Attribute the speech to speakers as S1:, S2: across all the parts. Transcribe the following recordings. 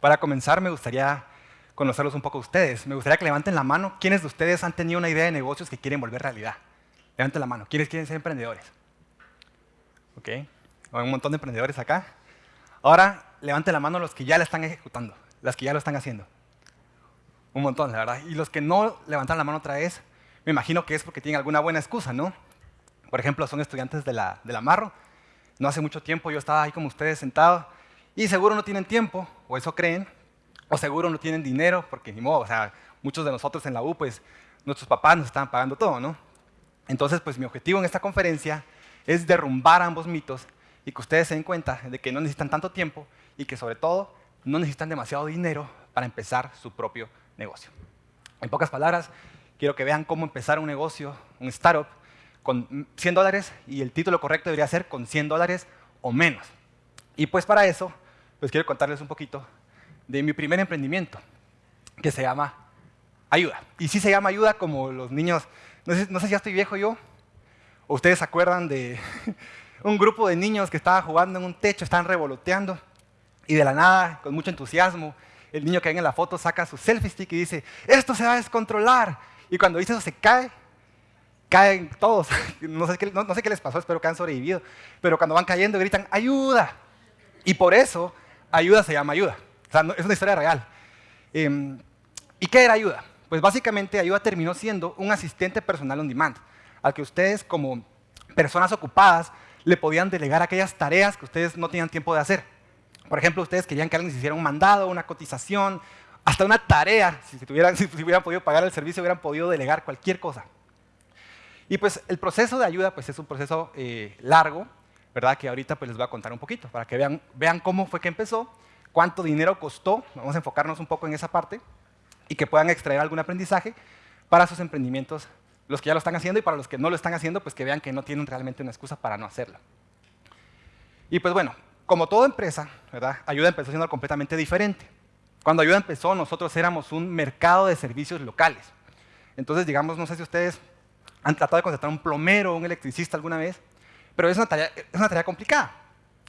S1: Para comenzar, me gustaría conocerlos un poco a ustedes. Me gustaría que levanten la mano. ¿Quiénes de ustedes han tenido una idea de negocios que quieren volver realidad? Levanten la mano. ¿Quiénes quieren ser emprendedores? ¿Ok? Hay un montón de emprendedores acá. Ahora, levanten la mano los que ya la están ejecutando, las que ya lo están haciendo. Un montón, la verdad. Y los que no levantan la mano otra vez, me imagino que es porque tienen alguna buena excusa, ¿no? Por ejemplo, son estudiantes de la, de la Marro. No hace mucho tiempo yo estaba ahí como ustedes sentado y seguro no tienen tiempo, o eso creen, o seguro no tienen dinero, porque ni modo, o sea, muchos de nosotros en la U, pues nuestros papás nos estaban pagando todo, ¿no? Entonces, pues mi objetivo en esta conferencia es derrumbar ambos mitos y que ustedes se den cuenta de que no necesitan tanto tiempo y que sobre todo no necesitan demasiado dinero para empezar su propio negocio. En pocas palabras, quiero que vean cómo empezar un negocio, un startup, con 100 dólares y el título correcto debería ser con 100 dólares o menos. Y pues para eso, pues quiero contarles un poquito de mi primer emprendimiento, que se llama Ayuda. Y sí se llama Ayuda como los niños, no sé, si ya estoy viejo yo, o ustedes se acuerdan de un grupo de niños que estaba jugando en un techo, estaban revoloteando, y de la nada, con mucho entusiasmo, el niño que ven en la foto saca su selfie stick y dice, esto se va a descontrolar. Y cuando dice eso se cae, caen todos. No sé, qué, no, sé qué les pasó, espero que han sobrevivido. Pero cuando van cayendo gritan, ayuda. Y por eso, ayuda se llama ayuda. Es una historia real. Em, ¿Y qué era ayuda? Pues básicamente ayuda terminó siendo un asistente personal on demand, al que ustedes como personas ocupadas le podían delegar aquellas tareas que ustedes no tenían tiempo de hacer. Por ejemplo, ustedes querían que alguien les hiciera un mandado, una cotización, hasta una tarea. Si, tuvieran, si, hubieran podido pagar el servicio, hubieran podido delegar cualquier cosa. Y pues el proceso de ayuda pues, es un proceso eh, largo, ¿verdad? Que ahorita pues, les voy a contar un poquito, para que vean, vean cómo fue que empezó, cuánto dinero costó, vamos a enfocarnos un poco en esa parte, y que puedan extraer algún aprendizaje para sus emprendimientos, los que ya lo están haciendo, y para los que no lo están haciendo, pues que vean que no tienen realmente una excusa para no hacerlo. Y pues bueno, como toda empresa, ¿verdad? Ayuda empezó siendo completamente diferente. Cuando Ayuda empezó, nosotros éramos un mercado de servicios locales. Entonces, digamos, no sé si ustedes han tratado de contratar un plomero un electricista alguna vez, pero es una tarea, es una tarea complicada.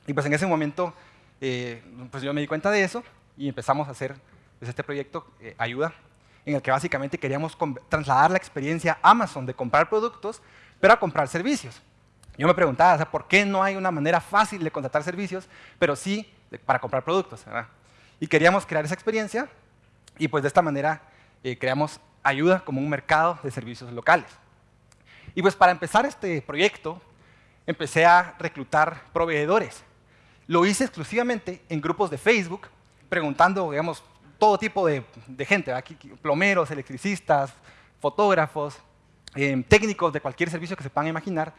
S1: Y pues en ese momento, eh, pues yo me di cuenta de eso y empezamos a hacer pues, este proyecto, eh, Ayuda, en el que básicamente queríamos trasladar la experiencia Amazon de comprar productos, pero a comprar servicios. Yo me preguntaba, o sea, ¿por qué no hay una manera fácil de contratar servicios, pero sí para comprar productos? Y queríamos crear esa experiencia y pues de esta manera eh, creamos ayuda como un mercado de servicios locales. Y pues para empezar este proyecto, empecé a reclutar proveedores. Lo hice exclusivamente en grupos de Facebook, preguntando, digamos, todo tipo de, gente, aquí, plomeros, electricistas, fotógrafos, eh, técnicos de cualquier servicio que se puedan imaginar,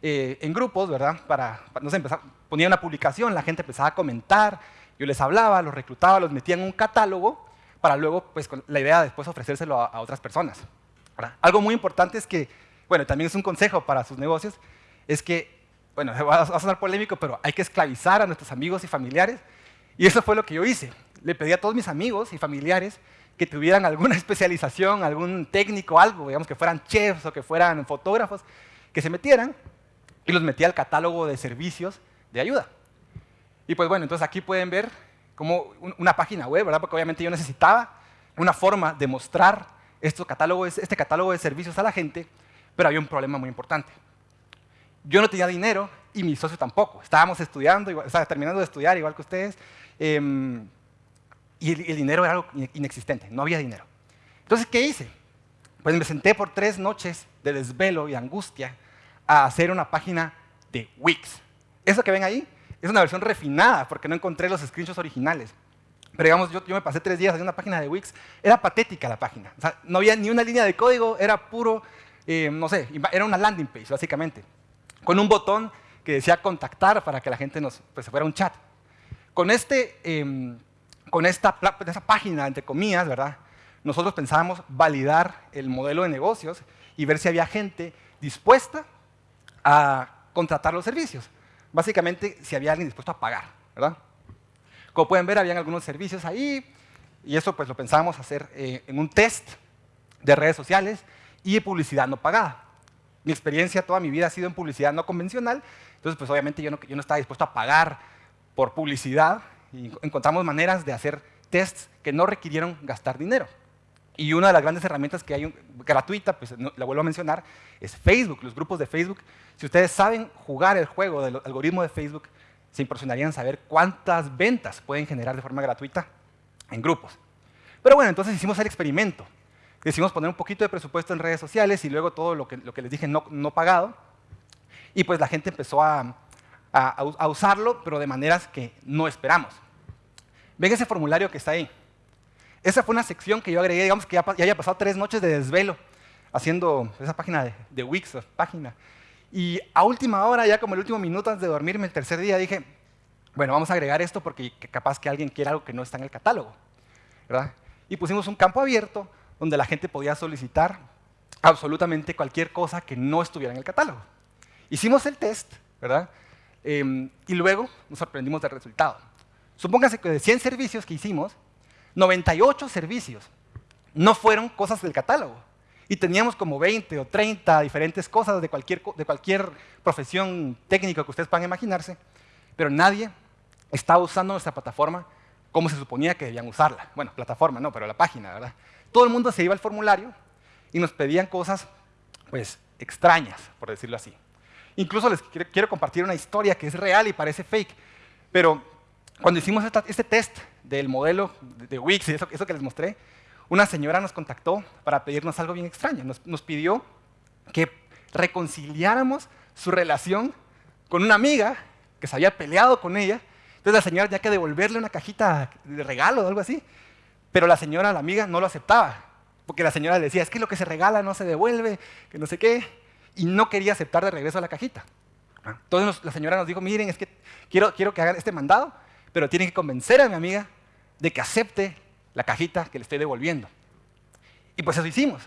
S1: eh, en grupos, ¿verdad? Para, no sé, empezar, ponía una publicación, la gente empezaba a comentar, yo les hablaba, los reclutaba, los metía en un catálogo para luego, pues, con la idea de después ofrecérselo a, otras personas. Algo muy importante es que, bueno, también es un consejo para sus negocios, es que, bueno, va a sonar polémico, pero hay que esclavizar a nuestros amigos y familiares, y eso fue lo que yo hice. Le pedí a todos mis amigos y familiares que tuvieran alguna especialización, algún técnico, algo, digamos que fueran chefs o que fueran fotógrafos, que se metieran y los metí al catálogo de servicios de ayuda. Y pues bueno, entonces aquí pueden ver como una página web, ¿verdad? Porque obviamente yo necesitaba una forma de mostrar este catálogo de servicios a la gente, pero había un problema muy importante. Yo no tenía dinero y mi socio tampoco. Estábamos estudiando, igual, terminando de estudiar igual que ustedes, em, y el, el dinero era algo inexistente, no había dinero. Entonces, ¿qué hice? Pues me senté por tres noches de desvelo y angustia a hacer una página de Wix. Eso que ven ahí es una versión refinada porque no encontré los screenshots originales. Pero digamos, yo, me pasé tres días haciendo una página de Wix. Era patética la página. O sea, no había ni una línea de código, era puro, eh, no sé, era una landing page básicamente. Con un botón que decía contactar para que la gente nos, pues, se fuera un chat. Con, este, em, con esta, esa página, entre comillas, ¿verdad? nosotros pensábamos validar el modelo de negocios y ver si había gente dispuesta a contratar los servicios. Básicamente, si había alguien dispuesto a pagar, ¿verdad? Como pueden ver, habían algunos servicios ahí, y eso pues lo pensábamos hacer eh, en un test de redes sociales y publicidad no pagada. Mi experiencia toda mi vida ha sido en publicidad no convencional, entonces pues obviamente yo no, yo no estaba dispuesto a pagar por publicidad, y encontramos maneras de hacer tests que no requirieron gastar dinero. Y una de las grandes herramientas que hay gratuita, pues la vuelvo a mencionar, es Facebook, los grupos de Facebook. Si ustedes saben jugar el juego del algoritmo de Facebook, se impresionarían saber cuántas ventas pueden generar de forma gratuita en grupos. Pero bueno, entonces hicimos el experimento. Decidimos poner un poquito de presupuesto en redes sociales y luego todo lo que, lo que les dije no, no pagado. Y pues la gente empezó a, a, a usarlo, pero de maneras que no esperamos. Ven ese formulario que está ahí. Esa fue una sección que yo agregué, digamos que ya, haya pasado tres noches de desvelo haciendo esa página de, de Wix, página. Y a última hora, ya como el último minuto antes de dormirme, el tercer día, dije, bueno, vamos a agregar esto porque capaz que alguien quiera algo que no está en el catálogo. ¿verdad? Y pusimos un campo abierto donde la gente podía solicitar absolutamente cualquier cosa que no estuviera en el catálogo. Hicimos el test, ¿verdad? Em, y luego nos sorprendimos del resultado. Supóngase que de 100 servicios que hicimos, 98 servicios no fueron cosas del catálogo. Y teníamos como 20 o 30 diferentes cosas de cualquier, de cualquier profesión técnica que ustedes puedan imaginarse, pero nadie estaba usando nuestra plataforma como se suponía que debían usarla. Bueno, plataforma no, pero la página, ¿verdad? Todo el mundo se iba al formulario y nos pedían cosas, pues, extrañas, por decirlo así. Incluso les quiero compartir una historia que es real y parece fake, pero cuando hicimos este test del modelo de Wix y eso, que les mostré, una señora nos contactó para pedirnos algo bien extraño. Nos, pidió que reconciliáramos su relación con una amiga que se había peleado con ella. Entonces la señora tenía que devolverle una cajita de regalo o algo así. Pero la señora, la amiga, no lo aceptaba. Porque la señora le decía, es que lo que se regala no se devuelve, que no sé qué. Y no quería aceptar de regreso la cajita. Entonces la señora nos dijo, miren, es que quiero, quiero que hagan este mandado, pero tienen que convencer a mi amiga de que acepte la cajita que le estoy devolviendo. Y pues eso hicimos.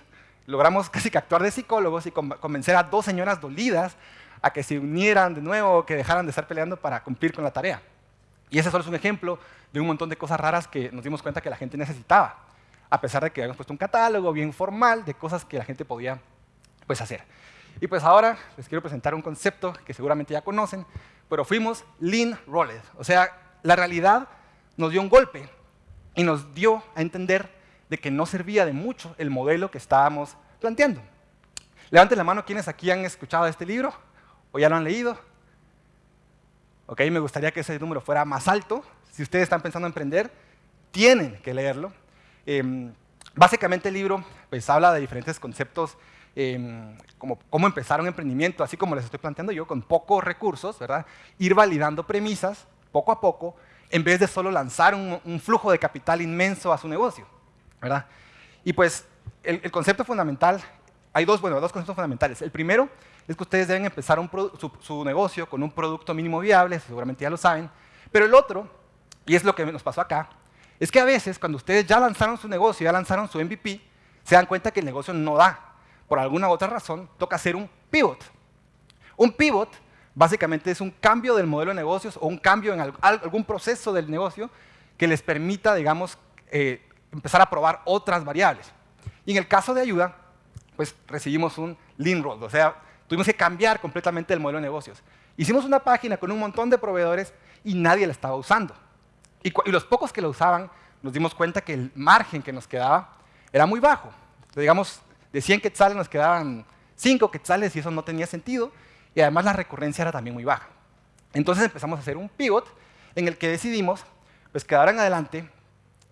S1: Logramos casi que actuar de psicólogos y convencer a dos señoras dolidas a que se unieran de nuevo, que dejaran de estar peleando para cumplir con la tarea. Y ese solo es un ejemplo de un montón de cosas raras que nos dimos cuenta que la gente necesitaba, a pesar de que habíamos puesto un catálogo bien formal de cosas que la gente podía pues, hacer. Y pues ahora les quiero presentar un concepto que seguramente ya conocen, pero fuimos Lean Rolled. O sea, la realidad nos dio un golpe y nos dio a entender de que no servía de mucho el modelo que estábamos planteando. Levanten la mano quienes aquí han escuchado este libro o ya lo han leído. Ok, me gustaría que ese número fuera más alto. Si ustedes están pensando en emprender, tienen que leerlo. Em, básicamente el libro pues, habla de diferentes conceptos em, como cómo empezar un emprendimiento, así como les estoy planteando yo, con pocos recursos, ¿verdad? Ir validando premisas poco a poco en vez de solo lanzar un, flujo de capital inmenso a su negocio. ¿verdad? Y pues el, concepto fundamental, hay dos, bueno, dos conceptos fundamentales. El primero es que ustedes deben empezar su, negocio con un producto mínimo viable, seguramente ya lo saben. Pero el otro, y es lo que nos pasó acá, es que a veces cuando ustedes ya lanzaron su negocio, ya lanzaron su MVP, se dan cuenta que el negocio no da. Por alguna u otra razón, toca hacer un pivot. Un pivot Básicamente es un cambio del modelo de negocios o un cambio en algún proceso del negocio que les permita, digamos, eh, empezar a probar otras variables. Y en el caso de ayuda, pues recibimos un lean roll, o sea, tuvimos que cambiar completamente el modelo de negocios. Hicimos una página con un montón de proveedores y nadie la estaba usando. Y, los pocos que la usaban, nos dimos cuenta que el margen que nos quedaba era muy bajo. digamos, de 100 quetzales nos quedaban 5 quetzales y eso no tenía sentido y además la recurrencia era también muy baja. Entonces empezamos a hacer un pivot en el que decidimos pues, que en adelante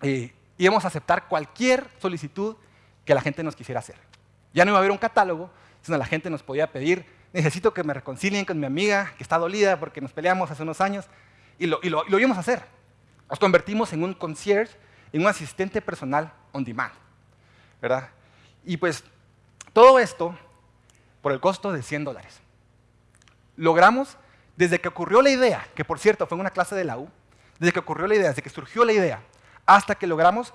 S1: eh, íbamos a aceptar cualquier solicitud que la gente nos quisiera hacer. Ya no iba a haber un catálogo, sino la gente nos podía pedir, necesito que me reconcilien con mi amiga que está dolida porque nos peleamos hace unos años, y lo, y lo, y lo íbamos a hacer. Nos convertimos en un concierge, en un asistente personal on demand. ¿verdad? Y pues todo esto por el costo de 100 dólares logramos, desde que ocurrió la idea, que por cierto fue en una clase de la U, desde que ocurrió la idea, desde que surgió la idea, hasta que logramos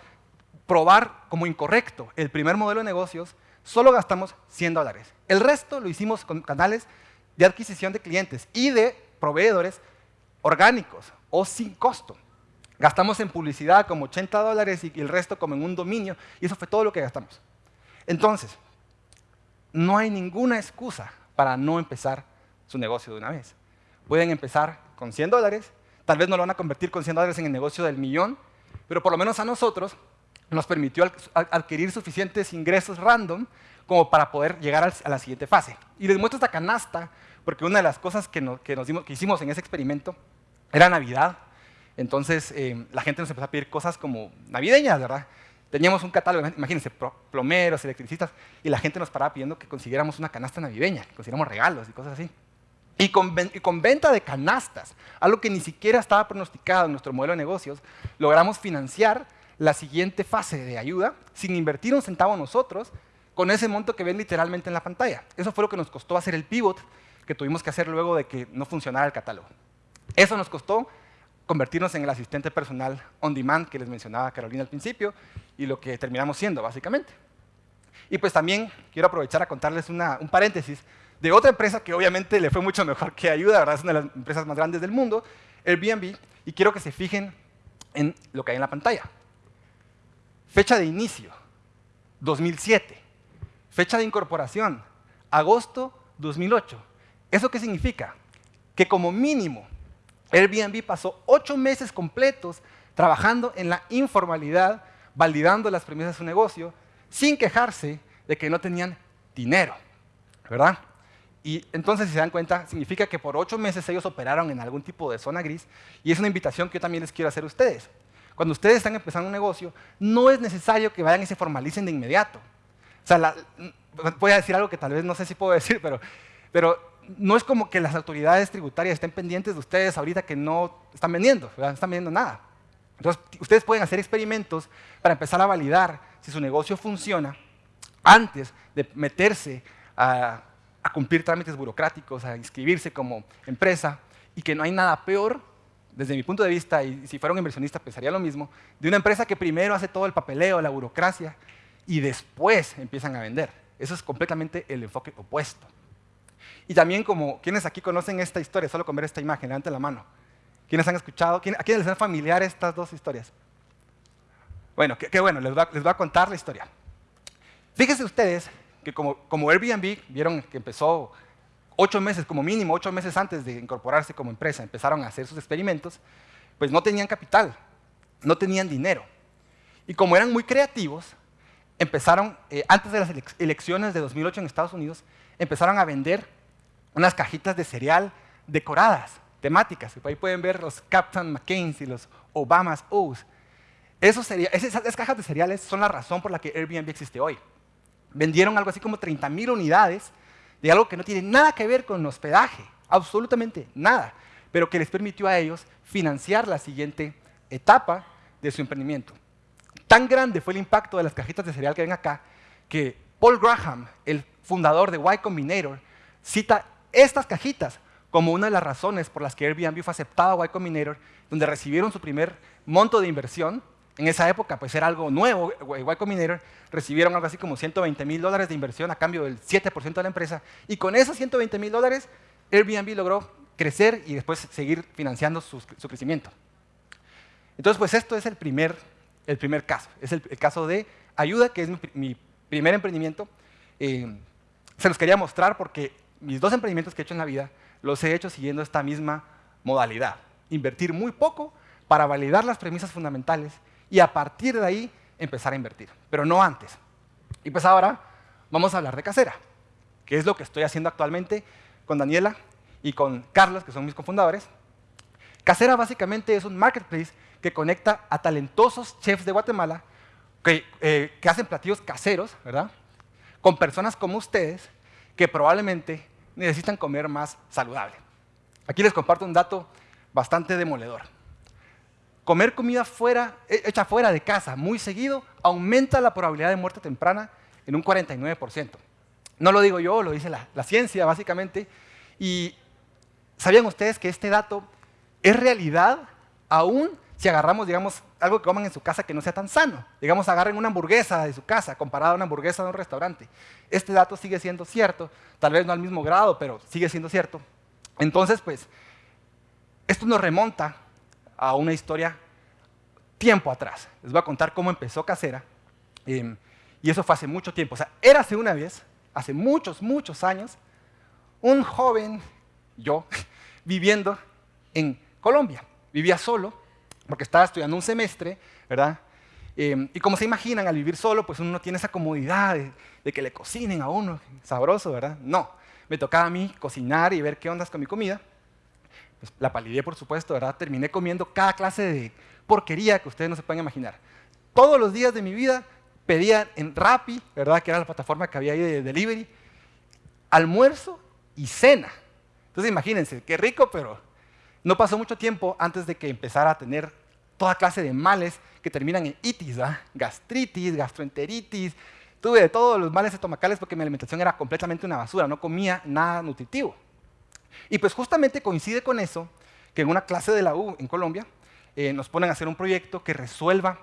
S1: probar como incorrecto el primer modelo de negocios, solo gastamos 100 dólares. El resto lo hicimos con canales de adquisición de clientes y de proveedores orgánicos o sin costo. Gastamos en publicidad como 80 dólares y el resto como en un dominio, y eso fue todo lo que gastamos. Entonces, no hay ninguna excusa para no empezar su negocio de una vez. Pueden empezar con 100 dólares, tal vez no lo van a convertir con 100 dólares en el negocio del millón, pero por lo menos a nosotros nos permitió adquirir suficientes ingresos random como para poder llegar a la siguiente fase. Y les muestro esta canasta, porque una de las cosas que, hicimos en ese experimento era Navidad. Entonces eh, la gente nos empezó a pedir cosas como navideñas, ¿verdad? Teníamos un catálogo, imagínense, plomeros, electricistas, y la gente nos paraba pidiendo que consiguiéramos una canasta navideña, que consiguiéramos regalos y cosas así. Y con, y con, venta de canastas, algo que ni siquiera estaba pronosticado en nuestro modelo de negocios, logramos financiar la siguiente fase de ayuda sin invertir un centavo nosotros con ese monto que ven literalmente en la pantalla. Eso fue lo que nos costó hacer el pivot que tuvimos que hacer luego de que no funcionara el catálogo. Eso nos costó convertirnos en el asistente personal on demand que les mencionaba Carolina al principio y lo que terminamos siendo, básicamente. Y pues también quiero aprovechar a contarles un paréntesis de otra empresa que obviamente le fue mucho mejor que Ayuda, ¿verdad? es una de las empresas más grandes del mundo, Airbnb, y quiero que se fijen en lo que hay en la pantalla. Fecha de inicio, 2007. Fecha de incorporación, agosto 2008. ¿Eso qué significa? Que como mínimo, Airbnb pasó ocho meses completos trabajando en la informalidad, validando las premisas de su negocio, sin quejarse de que no tenían dinero, ¿verdad? Y entonces, si se dan cuenta, significa que por ocho meses ellos operaron en algún tipo de zona gris, y es una invitación que yo también les quiero hacer a ustedes. Cuando ustedes están empezando un negocio, no es necesario que vayan y se formalicen de inmediato. O sea, voy a decir algo que tal vez no sé si puedo decir, pero, pero no es como que las autoridades tributarias estén pendientes de ustedes ahorita que no están vendiendo, no están vendiendo nada. Entonces, ustedes pueden hacer experimentos para empezar a validar si su negocio funciona antes de meterse a, a cumplir trámites burocráticos, a inscribirse como empresa, y que no hay nada peor desde mi punto de vista, y si fuera un inversionista pensaría lo mismo, de una empresa que primero hace todo el papeleo, la burocracia, y después empiezan a vender. Eso es completamente el enfoque opuesto. Y también como, ¿quiénes aquí conocen esta historia? Solo con ver esta imagen, levanten la mano. ¿Quiénes han escuchado? ¿A quiénes les son familiares estas dos historias? Bueno, qué, bueno, les voy, a, contar la historia. Fíjense ustedes que como, como Airbnb, vieron que empezó ocho meses, como mínimo ocho meses antes de incorporarse como empresa, empezaron a hacer sus experimentos, pues no tenían capital, no tenían dinero. Y como eran muy creativos, empezaron, eh, antes de las elecciones de 2008 en Estados Unidos, empezaron a vender unas cajitas de cereal decoradas, temáticas. Ahí pueden ver los Captain McCain y los Obama's O's. esas, esas cajas de cereales son la razón por la que Airbnb existe hoy. Vendieron algo así como 30.000 unidades de algo que no tiene nada que ver con hospedaje, absolutamente nada, pero que les permitió a ellos financiar la siguiente etapa de su emprendimiento. Tan grande fue el impacto de las cajitas de cereal que ven acá, que Paul Graham, el fundador de Y Combinator, cita estas cajitas como una de las razones por las que Airbnb fue aceptado a Y Combinator, donde recibieron su primer monto de inversión en esa época, pues era algo nuevo, Y Combinator recibieron algo así como 120 mil dólares de inversión a cambio del 7% de la empresa, y con esos 120 mil dólares, Airbnb logró crecer y después seguir financiando su, crecimiento. Entonces, pues esto es el primer, el primer caso, es el, caso de ayuda, que es mi, primer emprendimiento. Eh, se los quería mostrar porque mis dos emprendimientos que he hecho en la vida los he hecho siguiendo esta misma modalidad. Invertir muy poco para validar las premisas fundamentales y a partir de ahí empezar a invertir, pero no antes. Y pues ahora vamos a hablar de Casera, que es lo que estoy haciendo actualmente con Daniela y con Carlos, que son mis cofundadores. Casera básicamente es un marketplace que conecta a talentosos chefs de Guatemala que, eh, hacen platillos caseros, ¿verdad? Con personas como ustedes que probablemente necesitan comer más saludable. Aquí les comparto un dato bastante demoledor comer comida fuera, eh, hecha fuera de casa muy seguido aumenta la probabilidad de muerte temprana en un 49%. No lo digo yo, lo dice la, ciencia básicamente. Y ¿sabían ustedes que este dato es realidad aún si agarramos, digamos, algo que coman en su casa que no sea tan sano? Digamos, agarren una hamburguesa de su casa comparada a una hamburguesa de un restaurante. Este dato sigue siendo cierto, tal vez no al mismo grado, pero sigue siendo cierto. Entonces, pues, esto nos remonta a una historia tiempo atrás. Les voy a contar cómo empezó Casera. Em, y eso fue hace mucho tiempo. O sea, hace una vez, hace muchos, muchos años, un joven, yo, viviendo en Colombia. Vivía solo, porque estaba estudiando un semestre, ¿verdad? Em, y como se imaginan, al vivir solo, pues uno no tiene esa comodidad de, que le cocinen a uno, sabroso, ¿verdad? No, me tocaba a mí cocinar y ver qué ondas con mi comida. Pues la palidé, por supuesto, ¿verdad? Terminé comiendo cada clase de porquería que ustedes no se pueden imaginar. Todos los días de mi vida pedía en Rappi, ¿verdad? Que era la plataforma que había ahí de delivery, almuerzo y cena. Entonces imagínense, qué rico, pero no pasó mucho tiempo antes de que empezara a tener toda clase de males que terminan en itis, gastritis, gastroenteritis. Tuve de todos los males estomacales porque mi alimentación era completamente una basura, no comía nada nutritivo. Y pues justamente coincide con eso que en una clase de la U en Colombia eh, nos ponen a hacer un proyecto que resuelva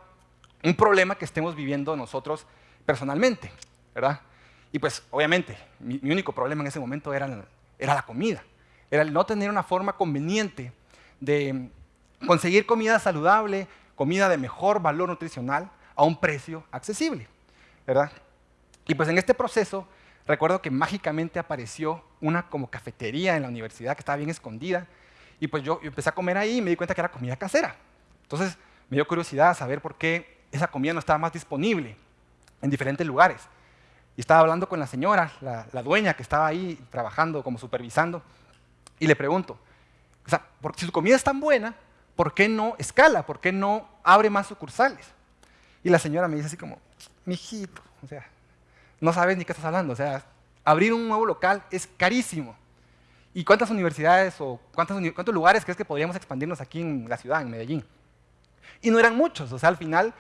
S1: un problema que estemos viviendo nosotros personalmente, ¿verdad? Y pues obviamente mi, único problema en ese momento era, era la comida, era el no tener una forma conveniente de conseguir comida saludable, comida de mejor valor nutricional a un precio accesible, ¿verdad? Y pues en este proceso recuerdo que mágicamente apareció una como cafetería en la universidad que estaba bien escondida y pues yo, empecé a comer ahí y me di cuenta que era comida casera. Entonces me dio curiosidad saber por qué esa comida no estaba más disponible en diferentes lugares. Y estaba hablando con la señora, la, dueña que estaba ahí trabajando como supervisando, y le pregunto, o sea, si su comida es tan buena, ¿por qué no escala? ¿Por qué no abre más sucursales? Y la señora me dice así como, mijito, o sea, no sabes ni qué estás hablando, o sea, abrir un nuevo local es carísimo. ¿Y cuántas universidades o cuántos, cuántos lugares crees que podríamos expandirnos aquí en la ciudad, en Medellín? Y no eran muchos, o sea, al final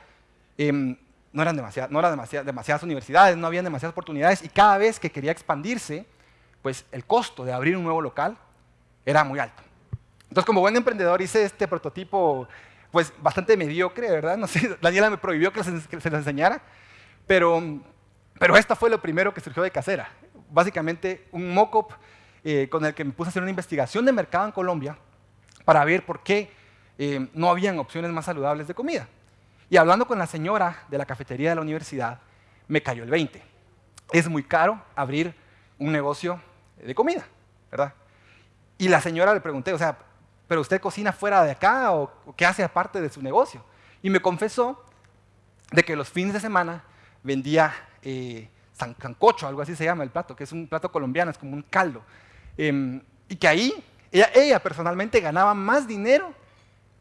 S1: em, no eran, demasiadas, no eran demasiadas universidades, no habían demasiadas oportunidades y cada vez que quería expandirse, pues el costo de abrir un nuevo local era muy alto. Entonces, como buen emprendedor hice este prototipo pues bastante mediocre, ¿verdad? No sé, Daniela me prohibió que se, lo enseñara, pero, pero esto fue lo primero que surgió de casera. Básicamente un mock-up eh, con el que me puse a hacer una investigación de mercado en Colombia para ver por qué eh, no habían opciones más saludables de comida. Y hablando con la señora de la cafetería de la universidad, me cayó el 20. Es muy caro abrir un negocio de comida, ¿verdad? Y la señora le pregunté, o sea, pero usted cocina fuera de acá o, qué hace aparte de su negocio. Y me confesó de que los fines de semana vendía eh, sancocho, algo así se llama el plato, que es un plato colombiano, es como un caldo. Em, y que ahí ella, personalmente ganaba más dinero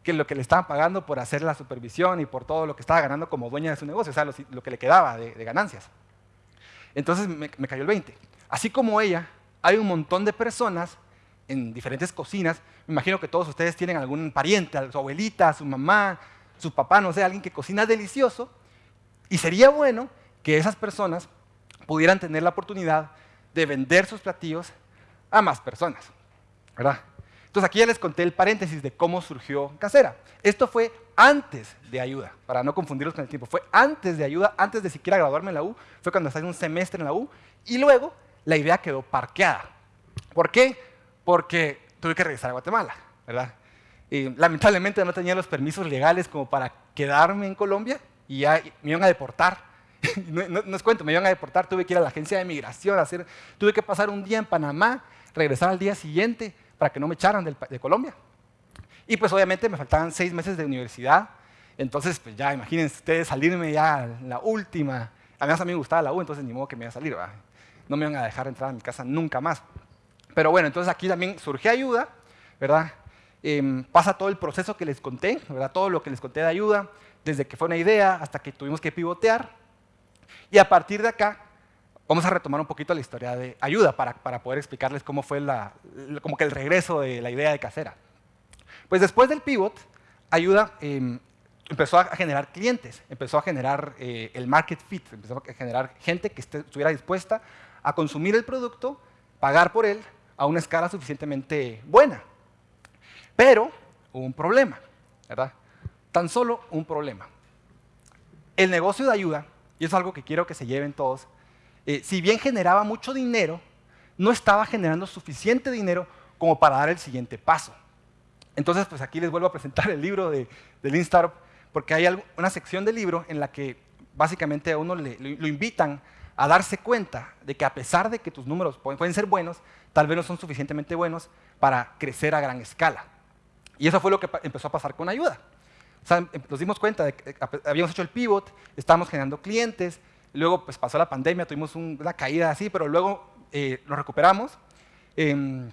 S1: que lo que le estaban pagando por hacer la supervisión y por todo lo que estaba ganando como dueña de su negocio, o sea, lo, que le quedaba de, ganancias. Entonces me, me, cayó el 20. Así como ella, hay un montón de personas en diferentes cocinas. Me imagino que todos ustedes tienen algún pariente, su abuelita, su mamá, su papá, no sé, alguien que cocina delicioso. Y sería bueno que esas personas pudieran tener la oportunidad de vender sus platillos a más personas. ¿verdad? Entonces aquí ya les conté el paréntesis de cómo surgió Casera. Esto fue antes de ayuda, para no confundirlos con el tiempo. Fue antes de ayuda, antes de siquiera graduarme en la U, fue cuando estaba en un semestre en la U, y luego la idea quedó parqueada. ¿Por qué? porque tuve que regresar a Guatemala, ¿verdad? Y lamentablemente no tenía los permisos legales como para quedarme en Colombia y ya me iban a deportar. no, no, os cuento, me iban a deportar, tuve que ir a la agencia de migración, hacer, tuve que pasar un día en Panamá, regresar al día siguiente para que no me echaran de Colombia. Y pues obviamente me faltaban seis meses de universidad, entonces pues ya imagínense ustedes salirme ya la última. Además a mí me gustaba la U, entonces ni modo que me iba a salir, ¿verdad? no me iban a dejar entrar a mi casa nunca más. Pero bueno, entonces aquí también surge ayuda, ¿verdad? Em, pasa todo el proceso que les conté, ¿verdad? Todo lo que les conté de ayuda, desde que fue una idea hasta que tuvimos que pivotear. Y a partir de acá, vamos a retomar un poquito la historia de ayuda para, para poder explicarles cómo fue la, como que el regreso de la idea de casera. Pues después del pivot, ayuda em, empezó a generar clientes, empezó a generar eh, el market fit, empezó a generar gente que estuviera dispuesta a consumir el producto, pagar por él a una escala suficientemente buena. Pero hubo un problema, ¿verdad? Tan solo un problema. El negocio de ayuda, y es algo que quiero que se lleven todos, eh, si bien generaba mucho dinero, no estaba generando suficiente dinero como para dar el siguiente paso. Entonces, pues aquí les vuelvo a presentar el libro de, de Lean Startup, porque hay una sección del libro en la que básicamente a uno le, lo invitan a darse cuenta de que a pesar de que tus números pueden ser buenos, tal vez no son suficientemente buenos para crecer a gran escala. Y eso fue lo que empezó a pasar con ayuda. O sea, em, nos dimos cuenta de que eh, habíamos hecho el pivot, estábamos generando clientes, luego pues pasó la pandemia, tuvimos una caída así, pero luego eh, recuperamos, em,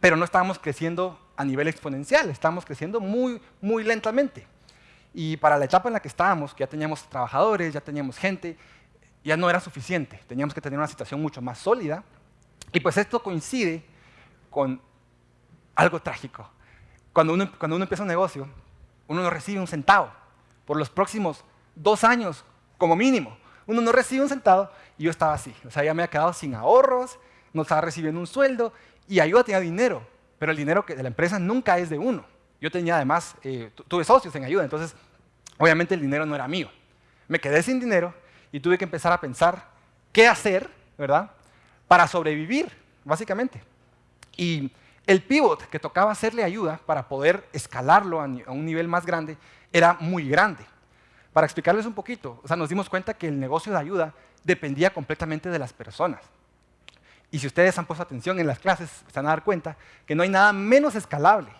S1: pero no estábamos creciendo a nivel exponencial, estábamos creciendo muy, muy lentamente. Y para la etapa en la que estábamos, que ya teníamos trabajadores, ya teníamos gente, ya no era suficiente, teníamos que tener una situación mucho más sólida. Y pues esto coincide con algo trágico. Cuando uno, cuando uno empieza un negocio, uno no recibe un centavo por los próximos dos años, como mínimo. Uno no recibe un centavo y yo estaba así. O sea, ya me había quedado sin ahorros, no estaba recibiendo un sueldo y ayuda tenía dinero, pero el dinero de la empresa nunca es de uno. Yo tenía además, eh, tuve socios en ayuda, entonces obviamente el dinero no era mío. Me quedé sin dinero y tuve que empezar a pensar qué hacer, ¿verdad? Para sobrevivir, básicamente. Y el pivot que tocaba hacerle ayuda para poder escalarlo a un nivel más grande era muy grande. Para explicarles un poquito, o sea, nos dimos cuenta que el negocio de ayuda dependía completamente de las personas. Y si ustedes han puesto atención en las clases, se van a dar cuenta que no hay nada menos escalable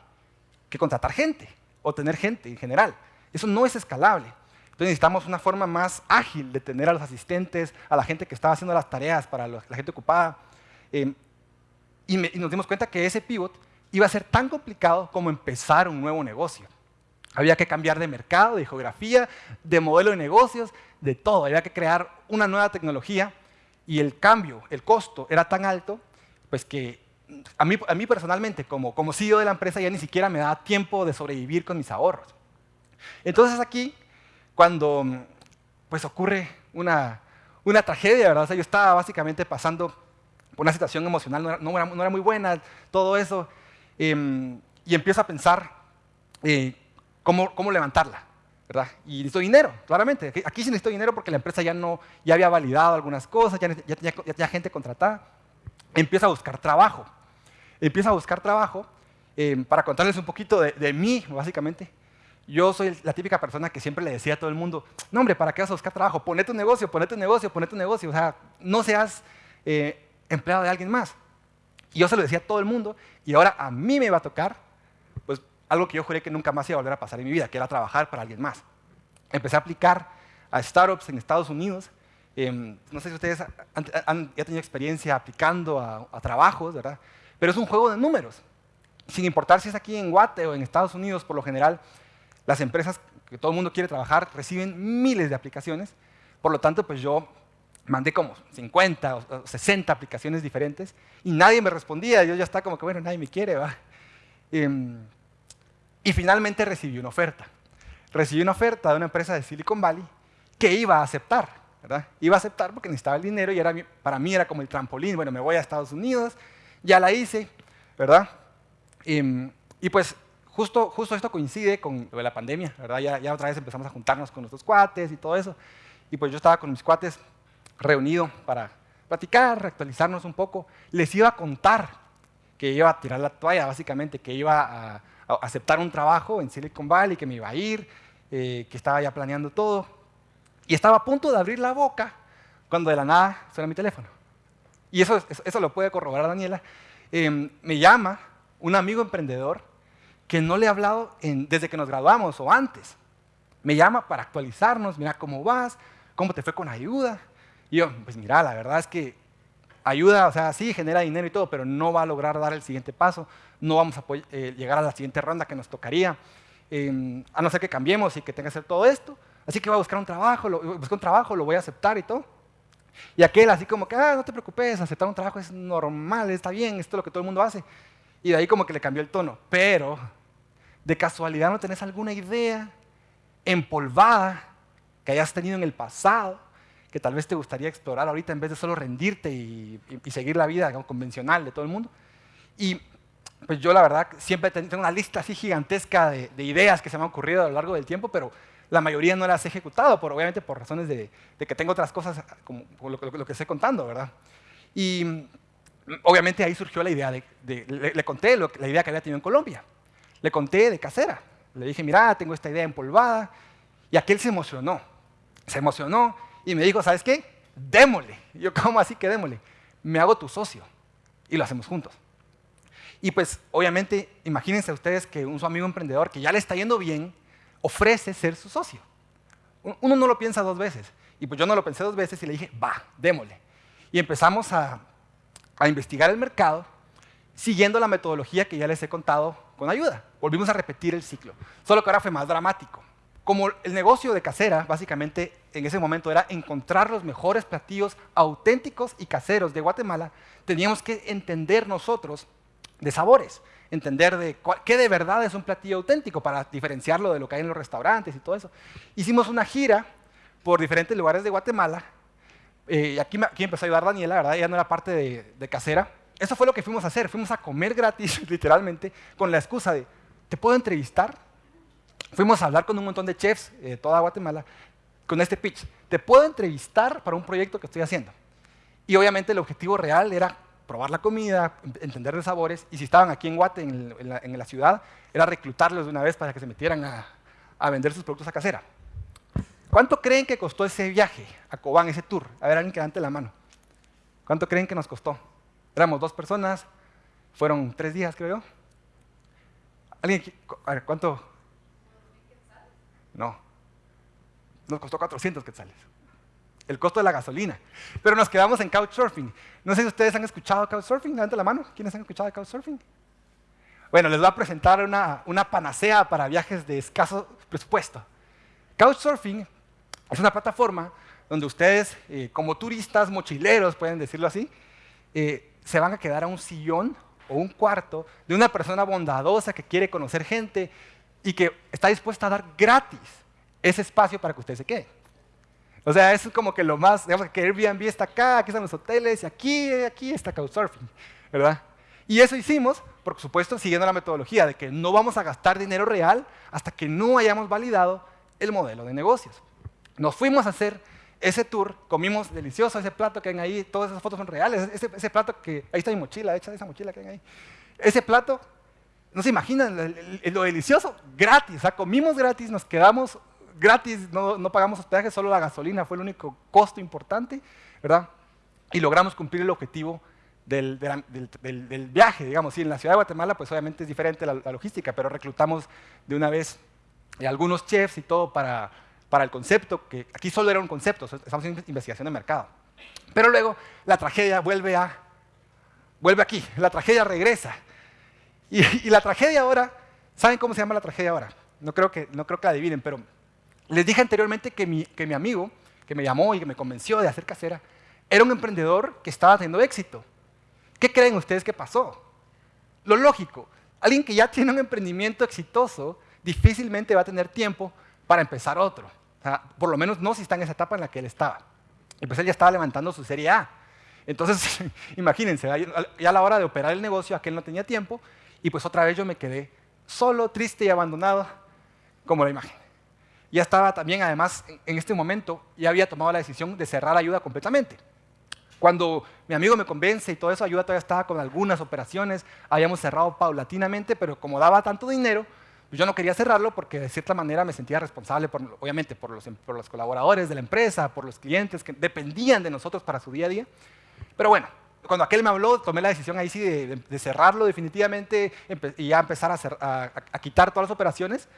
S1: que contratar gente o tener gente en general. Eso no es escalable. Entonces necesitamos una forma más ágil de tener a los asistentes, a la gente que estaba haciendo las tareas para la gente ocupada. Eh, y, nos dimos cuenta que ese pivot iba a ser tan complicado como empezar un nuevo negocio. Había que cambiar de mercado, de geografía, de modelo de negocios, de todo. Había que crear una nueva tecnología y el cambio, el costo era tan alto, pues que a mí, a mí personalmente, como, como CEO de la empresa, ya ni siquiera me daba tiempo de sobrevivir con mis ahorros. Entonces aquí cuando pues ocurre una, una tragedia, ¿verdad? O sea, yo estaba básicamente pasando una situación emocional, no era, muy buena, todo eso, eh, y empiezo a pensar eh, cómo, cómo levantarla, ¿verdad? Y necesito dinero, claramente. Aquí sí necesito dinero porque la empresa ya, no, ya había validado algunas cosas, ya, ya, ya tenía gente contratada. Empiezo a buscar trabajo. Empiezo a buscar trabajo eh, para contarles un poquito de, de mí, básicamente yo soy la típica persona que siempre le decía a todo el mundo, no hombre, ¿para qué vas a buscar trabajo? Ponete tu negocio, ponete tu negocio, ponete tu negocio. O sea, no seas eh, empleado de alguien más. Y yo se lo decía a todo el mundo y ahora a mí me iba a tocar pues, algo que yo juré que nunca más iba a volver a pasar en mi vida, que era trabajar para alguien más. Empecé a aplicar a startups en Estados Unidos. Em, no sé si ustedes han, ya tenido experiencia aplicando a, a trabajos, ¿verdad? Pero es un juego de números. Sin importar si es aquí en Guate o en Estados Unidos, por lo general, las empresas que todo el mundo quiere trabajar reciben miles de aplicaciones, por lo tanto, pues yo mandé como 50 o 60 aplicaciones diferentes y nadie me respondía. Yo ya estaba como que, bueno, nadie me quiere, va. Em, y finalmente recibí una oferta. Recibí una oferta de una empresa de Silicon Valley que iba a aceptar. Iba a aceptar porque necesitaba el dinero y era, para mí era como el trampolín. Bueno, me voy a Estados Unidos, ya la hice, ¿verdad? Em, y pues Justo, justo esto coincide con lo de la pandemia, ¿verdad? Ya, ya otra vez empezamos a juntarnos con nuestros cuates y todo eso. Y pues yo estaba con mis cuates reunido para platicar, actualizarnos un poco. Les iba a contar que iba a tirar la toalla, básicamente, que iba a, aceptar un trabajo en Silicon Valley, que me iba a ir, eh, que estaba ya planeando todo. Y estaba a punto de abrir la boca cuando de la nada suena mi teléfono. Y eso, eso, lo puede corroborar Daniela. Em, me llama un amigo emprendedor que no le he hablado desde que nos graduamos o antes. Me llama para actualizarnos, mira cómo vas, cómo te fue con ayuda. Y yo, pues mira, la verdad es que ayuda, o sea, sí, genera dinero y todo, pero no va a lograr dar el siguiente paso, no vamos a eh, llegar a la siguiente ronda que nos tocaría, em, a no ser que cambiemos y que tenga que hacer todo esto. Así que voy a buscar un trabajo, lo, buscar un trabajo, lo voy a aceptar y todo. Y aquel así como que, ah, no te preocupes, aceptar un trabajo es normal, está bien, esto es lo que todo el mundo hace. Y de ahí como que le cambió el tono. Pero ¿De casualidad no tenés alguna idea empolvada que hayas tenido en el pasado, que tal vez te gustaría explorar ahorita en vez de solo rendirte y, seguir la vida convencional de todo el mundo? Y pues yo la verdad siempre tengo una lista así gigantesca de, ideas que se me han ocurrido a lo largo del tiempo, pero la mayoría no las he ejecutado, por, obviamente por razones de, que tengo otras cosas como, lo, que estoy contando, ¿verdad? Y obviamente ahí surgió la idea de, le, conté la idea que había tenido en Colombia. Le conté de casera. Le dije, mira, tengo esta idea empolvada. Y aquel se emocionó. Se emocionó y me dijo, ¿sabes qué? Démosle. yo, ¿cómo así que démosle? Me hago tu socio. Y lo hacemos juntos. Y pues, obviamente, imagínense ustedes que un su amigo emprendedor que ya le está yendo bien, ofrece ser su socio. Uno no lo piensa dos veces. Y pues yo no lo pensé dos veces y le dije, va, démosle. Y empezamos a, a investigar el mercado siguiendo la metodología que ya les he contado con ayuda. Volvimos a repetir el ciclo, solo que ahora fue más dramático. Como el negocio de casera, básicamente en ese momento era encontrar los mejores platillos auténticos y caseros de Guatemala, teníamos que entender nosotros de sabores, entender de qué de verdad es un platillo auténtico para diferenciarlo de lo que hay en los restaurantes y todo eso. Hicimos una gira por diferentes lugares de Guatemala. Eh, aquí, aquí empezó a ayudar Daniela, ¿verdad? Ella no era parte de casera. Eso fue lo que fuimos a hacer. Fuimos a comer gratis, literalmente, con la excusa de, ¿te puedo entrevistar? Fuimos a hablar con un montón de chefs de toda Guatemala con este pitch. ¿Te puedo entrevistar para un proyecto que estoy haciendo? Y obviamente el objetivo real era probar la comida, entender los sabores, y si estaban aquí en Guate, en, la, ciudad, era reclutarlos de una vez para que se metieran a, vender sus productos a casera. ¿Cuánto creen que costó ese viaje a Cobán, ese tour? A ver, alguien que levante la mano. ¿Cuánto creen que nos costó? Éramos dos personas, fueron tres días, creo yo. ¿Alguien? ¿cuánto? No. Nos costó 400 quetzales. El costo de la gasolina. Pero nos quedamos en Couchsurfing. No sé si ustedes han escuchado Couchsurfing. Levante la mano. ¿Quiénes han escuchado Couchsurfing? Bueno, les voy a presentar una, una panacea para viajes de escaso presupuesto. Couchsurfing es una plataforma donde ustedes, eh, como turistas, mochileros, pueden decirlo así, eh, se van a quedar a un sillón o un cuarto de una persona bondadosa que quiere conocer gente y que está dispuesta a dar gratis ese espacio para que usted se quede. O sea, es como que lo más, digamos que Airbnb está acá, aquí están los hoteles, y aquí, aquí está Couchsurfing, ¿verdad? Y eso hicimos, por supuesto, siguiendo la metodología de que no vamos a gastar dinero real hasta que no hayamos validado el modelo de negocios. Nos fuimos a hacer ese tour, comimos delicioso ese plato que ven ahí, todas esas fotos son reales, ese, plato que, ahí está mi mochila, echa esa mochila que ven ahí. Ese plato, no se imaginan lo delicioso, gratis, sea, comimos gratis, nos quedamos gratis, no, no, pagamos hospedaje, solo la gasolina fue el único costo importante, ¿verdad? Y logramos cumplir el objetivo del, viaje, digamos, sí, en la ciudad de Guatemala, pues obviamente es diferente la, logística, pero reclutamos de una vez algunos chefs y todo para para el concepto, que aquí solo era un concepto, estamos en investigación de mercado. Pero luego la tragedia vuelve a, vuelve aquí, la tragedia regresa. Y, la tragedia ahora, ¿saben cómo se llama la tragedia ahora? No creo que, no creo que la adivinen, pero les dije anteriormente que mi, que mi amigo, que me llamó y que me convenció de hacer casera, era un emprendedor que estaba teniendo éxito. ¿Qué creen ustedes que pasó? Lo lógico, alguien que ya tiene un emprendimiento exitoso difícilmente va a tener tiempo para empezar otro por lo menos no si está en esa etapa en la que él estaba. Y pues él ya estaba levantando su serie A. Entonces, imagínense, ya a la hora de operar el negocio, aquel no tenía tiempo, y pues otra vez yo me quedé solo, triste y abandonado, como la imagen. Ya estaba también, además, en este momento, ya había tomado la decisión de cerrar ayuda completamente. Cuando mi amigo me convence y todo eso, ayuda todavía estaba con algunas operaciones, habíamos cerrado paulatinamente, pero como daba tanto dinero, yo no quería cerrarlo porque de cierta manera me sentía responsable, obviamente, por los, por los colaboradores de la empresa, por los clientes que dependían de nosotros para su día a día. Pero bueno, cuando aquel me habló, tomé la decisión ahí sí de, cerrarlo definitivamente y ya empezar a, quitar todas las operaciones,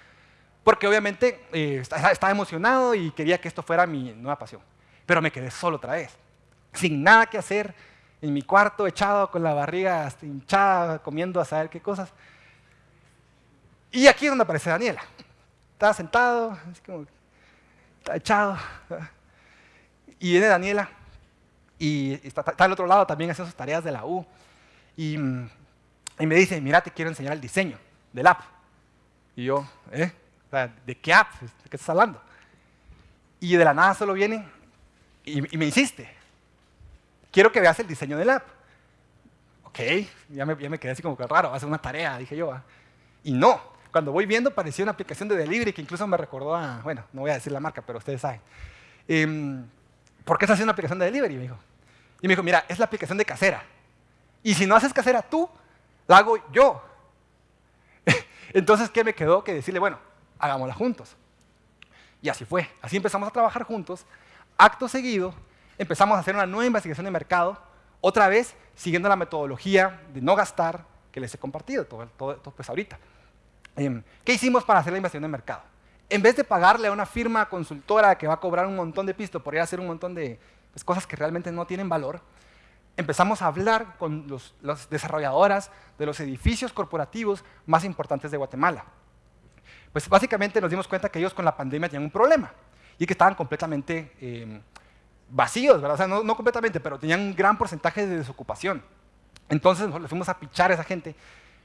S1: porque obviamente eh, estaba emocionado y quería que esto fuera mi nueva pasión. Pero me quedé solo otra vez, sin nada que hacer, en mi cuarto, echado con la barriga hinchada, comiendo a saber qué cosas. Y aquí es donde aparece Daniela. Está sentado, está echado. Y viene Daniela y está, al otro lado también haciendo sus tareas de la U. Y, me dice, mira, te quiero enseñar el diseño del app. Y yo, ¿eh? ¿De qué app? ¿De qué estás hablando? Y de la nada solo viene y, me insiste. Quiero que veas el diseño del app. Ok, ya me, quedé así como que raro, va a ser una tarea, dije yo. Y no, cuando voy viendo, parecía una aplicación de delivery que incluso me recordó a, bueno, no voy a decir la marca, pero ustedes saben. Em, ¿Por qué estás haciendo una aplicación de delivery? Me dijo. Y me dijo, mira, es la aplicación de casera. Y si no haces casera tú, la hago yo. Entonces, ¿qué me quedó? Que decirle, bueno, hagámosla juntos. Y así fue. Así empezamos a trabajar juntos. Acto seguido, empezamos a hacer una nueva investigación de mercado, otra vez siguiendo la metodología de no gastar que les he compartido todo, todo, todo pues ahorita. Em, ¿Qué hicimos para hacer la inversión de mercado? en vez de pagarle a una firma consultora que va a cobrar un montón de pisto por ir a hacer un montón de pues, cosas que realmente no tienen valor, empezamos a hablar con las desarrolladoras de los edificios corporativos más importantes de Guatemala. Pues básicamente nos dimos cuenta que ellos con la pandemia tenían un problema y que estaban completamente eh, vacíos, ¿verdad? O sea, no, no, completamente, pero tenían un gran porcentaje de desocupación. Entonces nos fuimos a pichar a esa gente.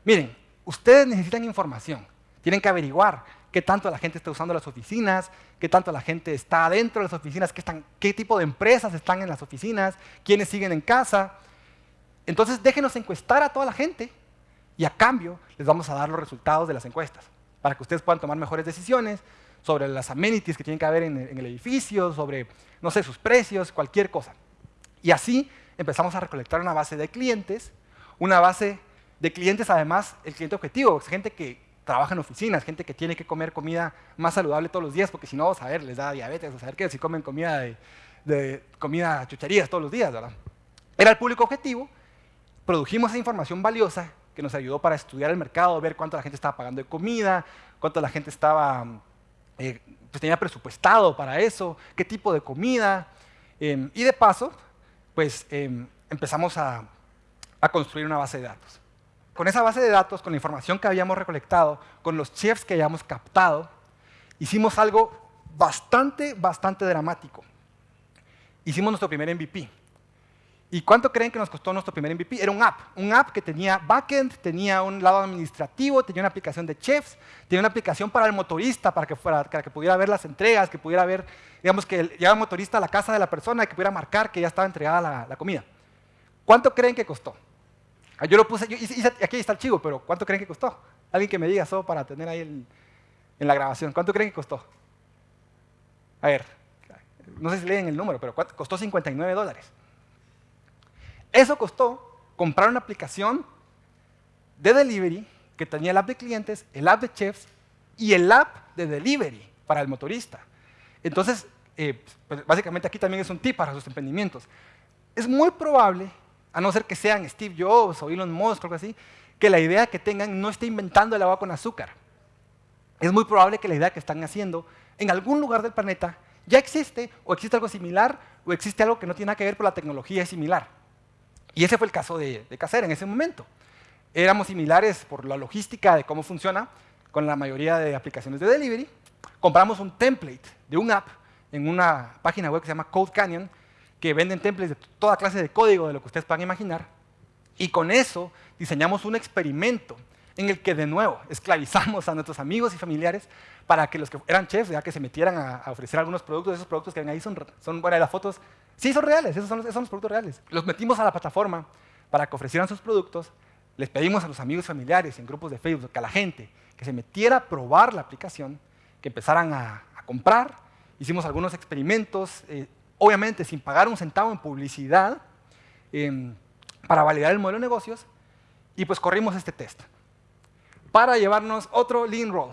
S1: Miren, ustedes necesitan información, tienen que averiguar qué tanto la gente está usando las oficinas, qué tanto la gente está dentro de las oficinas, qué, tipo de empresas están en las oficinas, quiénes siguen en casa. Entonces déjenos encuestar a toda la gente y a cambio les vamos a dar los resultados de las encuestas para que ustedes puedan tomar mejores decisiones sobre las amenities que tienen que haber en el, en el edificio, sobre, no sé, sus precios, cualquier cosa. Y así empezamos a recolectar una base de clientes, una base de clientes además, el cliente objetivo, gente que trabaja en oficinas, gente que tiene que comer comida más saludable todos los días, porque si no, a ver, les da diabetes, a saber qué, si comen comida de, de comida chucherías todos los días, ¿verdad? Era el público objetivo, produjimos esa información valiosa que nos ayudó para estudiar el mercado, ver cuánto la gente estaba pagando de comida, cuánto la gente estaba, eh, pues tenía presupuestado para eso, qué tipo de comida, eh, y de paso, pues eh, empezamos a, a construir una base de datos con esa base de datos, con la información que habíamos recolectado, con los chefs que habíamos captado, hicimos algo bastante, bastante dramático. Hicimos nuestro primer MVP. ¿Y cuánto creen que nos costó nuestro primer MVP? Era un app, un app que tenía backend, tenía un lado administrativo, tenía una aplicación de chefs, tenía una aplicación para el motorista, para que, fuera, para que pudiera ver las entregas, que pudiera ver, digamos, que llegaba el motorista a la casa de la persona y que pudiera marcar que ya estaba entregada la, la comida. ¿Cuánto creen que costó? Ah, yo lo puse, aquí está el chivo, pero ¿cuánto creen que costó? Alguien que me diga solo para tener ahí en la grabación. ¿Cuánto creen que costó? A ver, no sé si leen el número, pero costó 59 dólares. Eso costó comprar una aplicación de delivery que tenía el app de clientes, el app de chefs y el app de delivery para el motorista. Entonces, eh, pues, básicamente aquí también es un tip para sus emprendimientos. Es muy probable a no ser que sean Steve Jobs o Elon Musk o algo así, que la idea que tengan no esté inventando el agua con azúcar. Es muy probable que la idea que están haciendo en algún lugar del planeta ya existe, o existe algo similar, o existe algo que no tiene nada que ver, pero la tecnología es similar. Y ese fue el caso de, de en ese momento. Éramos similares por la logística de cómo funciona con la mayoría de aplicaciones de delivery. Compramos un template de un app en una página web que se llama Code Canyon, que venden templates de toda clase de código de lo que ustedes puedan imaginar. Y con eso diseñamos un experimento en el que de nuevo esclavizamos a nuestros amigos y familiares para que los que eran chefs, ya que se metieran a, ofrecer algunos productos, esos productos que ven ahí son, son bueno, las fotos, sí son reales, esos son, esos son los productos reales. Los metimos a la plataforma para que ofrecieran sus productos, les pedimos a los amigos y familiares en grupos de Facebook, que a la gente que se metiera a probar la aplicación, que empezaran a, a comprar, hicimos algunos experimentos, eh, obviamente sin pagar un centavo en publicidad, em, para validar el modelo de negocios, y pues corrimos este test para llevarnos otro lean roll.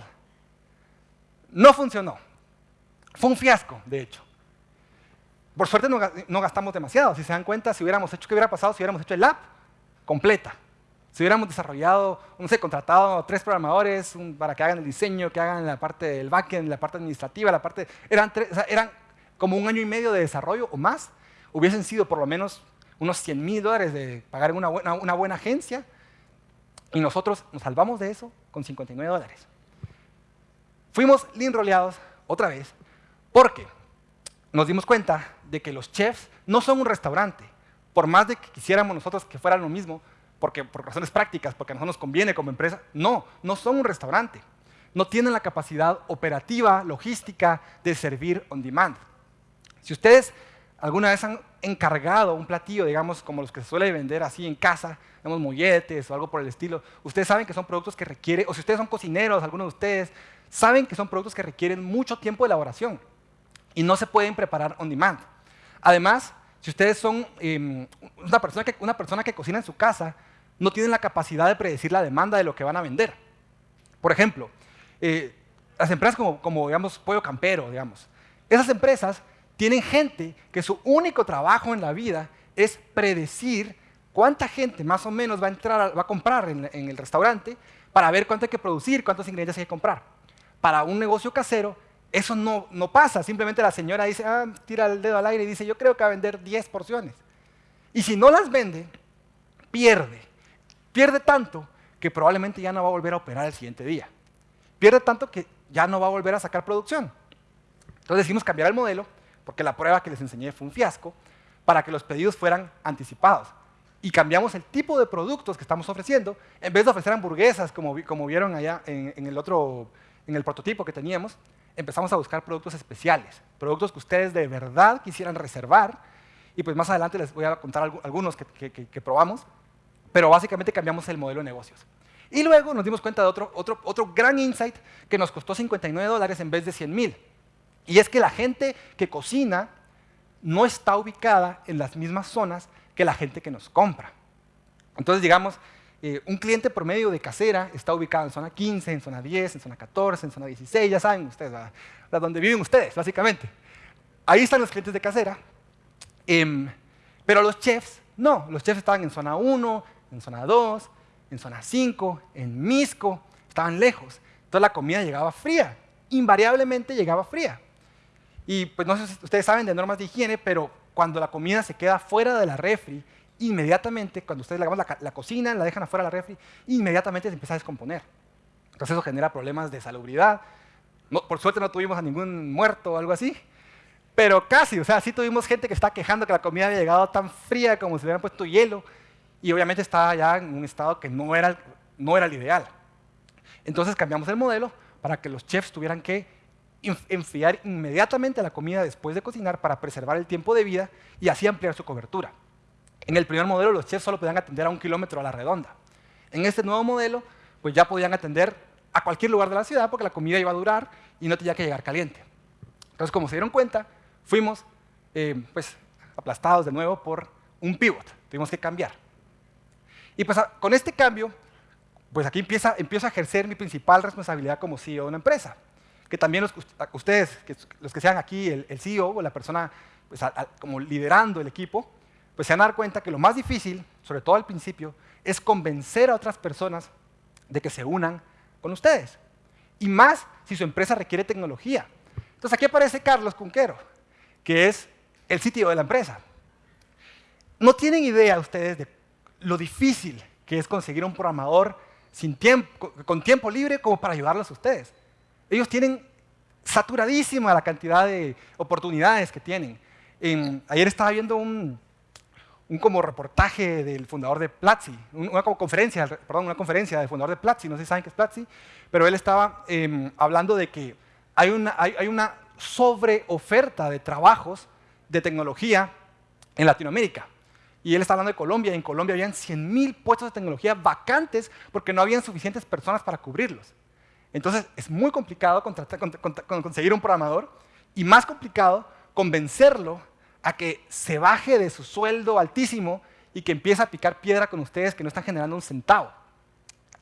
S1: No funcionó. Fue un fiasco, de hecho. Por suerte no, gastamos demasiado. Si se dan cuenta, si hubiéramos hecho, ¿qué hubiera pasado si hubiéramos hecho el app completa? Si hubiéramos desarrollado, no sé, contratado tres programadores para que hagan el diseño, que hagan la parte del backend, la parte administrativa, la parte... Eran, tres, eran como un año y medio de desarrollo o más, hubiesen sido por lo menos unos 100 mil dólares de pagar una buena, una buena agencia, y nosotros nos salvamos de eso con 59 dólares. Fuimos lean roleados otra vez porque nos dimos cuenta de que los chefs no son un restaurante. Por más de que quisiéramos nosotros que fueran lo mismo, porque por razones prácticas, porque a nosotros nos conviene como empresa, no, no son un restaurante. No tienen la capacidad operativa, logística de servir on demand. Si ustedes alguna vez han encargado un platillo, digamos, como los que se suele vender así en casa, digamos, molletes o algo por el estilo, ustedes saben que son productos que requieren, o si ustedes son cocineros, algunos de ustedes, saben que son productos que requieren mucho tiempo de elaboración y no se pueden preparar on demand. Además, si ustedes son em, una, persona que, una persona que cocina en su casa, no tienen la capacidad de predecir la demanda de lo que van a vender. Por ejemplo, eh, las empresas como, como, digamos, Pollo Campero, digamos, esas empresas tienen gente que su único trabajo en la vida es predecir cuánta gente más o menos va a, entrar, va a comprar en, en el restaurante para ver cuánto hay que producir, cuántos ingredientes hay que comprar. Para un negocio casero, eso no, no pasa. Simplemente la señora dice, ah, tira el dedo al aire y dice, yo creo que va a vender 10 porciones. Y si no las vende, pierde. Pierde tanto que probablemente ya no va a volver a operar el siguiente día. Pierde tanto que ya no va a volver a sacar producción. Entonces decidimos cambiar el modelo, porque la prueba que les enseñé fue un fiasco, para que los pedidos fueran anticipados. Y cambiamos el tipo de productos que estamos ofreciendo. En vez de ofrecer hamburguesas, como, como vieron allá en, el otro, en el prototipo que teníamos, empezamos a buscar productos especiales, productos que ustedes de verdad quisieran reservar. Y pues más adelante les voy a contar algunos que, probamos. Pero básicamente cambiamos el modelo de negocios. Y luego nos dimos cuenta de otro, otro, otro gran insight que nos costó 59 dólares en vez de 100 mil. Y es que la gente que cocina no está ubicada en las mismas zonas que la gente que nos compra. Entonces, digamos, eh, un cliente promedio de casera está ubicado en zona 15, en zona 10, en zona 14, en zona 16, ya saben ustedes, la, donde viven ustedes, básicamente. Ahí están los clientes de casera, em, pero los chefs, no, los chefs estaban en zona 1, en zona 2, en zona 5, en Misco, estaban lejos. Entonces la comida llegaba fría, invariablemente llegaba fría. Y pues no sé si ustedes saben de normas de higiene, pero cuando la comida se queda fuera de la refri, inmediatamente, cuando ustedes la, la, la cocinan, la dejan afuera de la refri, inmediatamente se empieza a descomponer. Entonces eso genera problemas de salubridad. por suerte no tuvimos a ningún muerto o algo así, pero casi, o sea, sí tuvimos gente que está quejando que la comida había llegado tan fría como si le hubieran puesto hielo, y obviamente estaba ya en un estado que no era, no era el ideal. Entonces cambiamos el modelo para que los chefs tuvieran que enfriar inmediatamente la comida después de cocinar para preservar el tiempo de vida y así ampliar su cobertura. En el primer modelo los chefs solo podían atender a un kilómetro a la redonda. En este nuevo modelo pues ya podían atender a cualquier lugar de la ciudad porque la comida iba a durar y no tenía que llegar caliente. Entonces como se dieron cuenta, fuimos eh, pues, aplastados de nuevo por un pivot, tuvimos que cambiar. Y pues con este cambio, pues aquí empieza, empiezo a ejercer mi principal responsabilidad como CEO de una empresa que también los, ustedes, los que sean aquí el, CEO o la persona pues, como liderando el equipo, pues se van a dar cuenta que lo más difícil, sobre todo al principio, es convencer a otras personas de que se unan con ustedes. Y más si su empresa requiere tecnología. Entonces aquí aparece Carlos Cunquero, que es el sitio de la empresa. No tienen idea ustedes de lo difícil que es conseguir un programador sin tiempo, con tiempo libre como para ayudarlos a ustedes. Ellos tienen saturadísima la cantidad de oportunidades que tienen. ayer estaba viendo un, como reportaje del fundador de Platzi, una conferencia, perdón, una conferencia del fundador de Platzi, no sé si saben qué es Platzi, pero él estaba em, hablando de que hay una, hay, una sobreoferta de trabajos de tecnología en Latinoamérica. Y él está hablando de Colombia, y en Colombia habían 100.000 puestos de tecnología vacantes porque no habían suficientes personas para cubrirlos. Entonces es muy complicado conseguir un programador y más complicado convencerlo a que se baje de su sueldo altísimo y que empiece a picar piedra con ustedes que no están generando un centavo.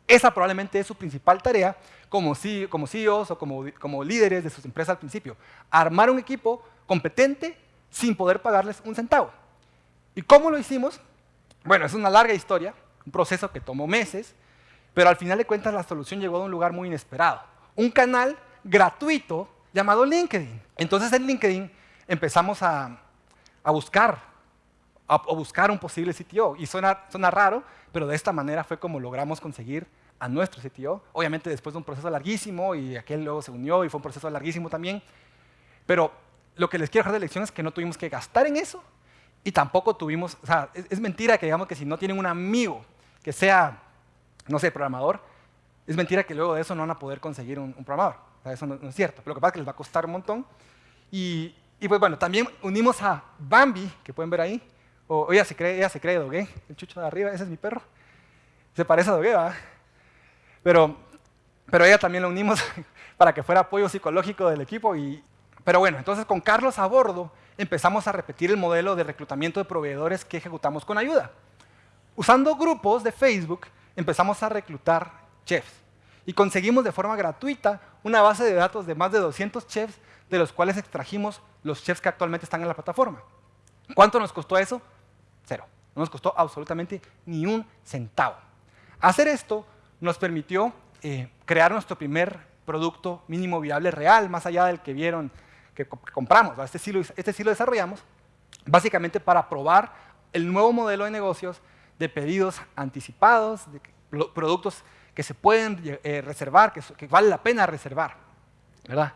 S1: Esa probablemente es su principal tarea como, CEOs o como, como líderes de sus empresas al principio. Armar un equipo competente sin poder pagarles un centavo. ¿Y cómo lo hicimos? Bueno, es una larga historia, un proceso que tomó meses, pero al final de cuentas la solución llegó de un lugar muy inesperado. Un canal gratuito llamado LinkedIn. Entonces en LinkedIn empezamos a, buscar, a, buscar un posible CTO. Y suena, raro, pero de esta manera fue como logramos conseguir a nuestro CTO. Obviamente después de un proceso larguísimo y aquel luego se unió y fue un proceso larguísimo también. Pero lo que les quiero dejar de lección es que no tuvimos que gastar en eso y tampoco tuvimos, o sea, es mentira que digamos que si no tienen un amigo que sea no sé, programador, es mentira que luego de eso no van a poder conseguir un, programador. eso no, es cierto. Pero lo que pasa es que les va a costar un montón. Y, pues bueno, también unimos a Bambi, que pueden ver ahí. O, ella se cree, ella se cree Dogué, el chucho de arriba, ese es mi perro. Se parece a Dogué, ¿verdad? Pero, pero ella también la unimos para que fuera apoyo psicológico del equipo. Y, pero bueno, entonces con Carlos a bordo empezamos a repetir el modelo de reclutamiento de proveedores que ejecutamos con ayuda. Usando grupos de Facebook empezamos a reclutar chefs y conseguimos de forma gratuita una base de datos de más de 200 chefs de los cuales extrajimos los chefs que actualmente están en la plataforma. ¿Cuánto nos costó eso? Cero. No nos costó absolutamente ni un centavo. Hacer esto nos permitió eh, crear nuestro primer producto mínimo viable real, más allá del que vieron que compramos. Este sí, lo, este sí lo desarrollamos, básicamente para probar el nuevo modelo de negocios de pedidos anticipados, de productos que se pueden eh, reservar, que, vale la pena reservar. ¿verdad?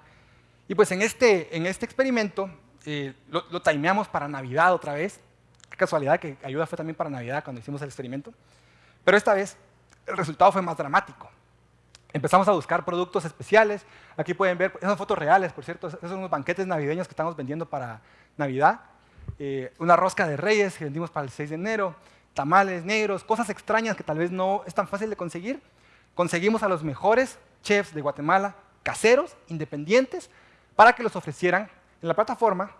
S1: Y pues en este, en este experimento eh, lo, lo timeamos para Navidad otra vez. Qué casualidad que ayuda fue también para Navidad cuando hicimos el experimento. Pero esta vez el resultado fue más dramático. Empezamos a buscar productos especiales. Aquí pueden ver, esas fotos reales, por cierto, esos son unos banquetes navideños que estamos vendiendo para Navidad. Eh, una rosca de reyes que vendimos para el 6 de enero, tamales negros, cosas extrañas que tal vez no es tan fácil de conseguir. Conseguimos a los mejores chefs de Guatemala, caseros, independientes, para que los ofrecieran en la plataforma.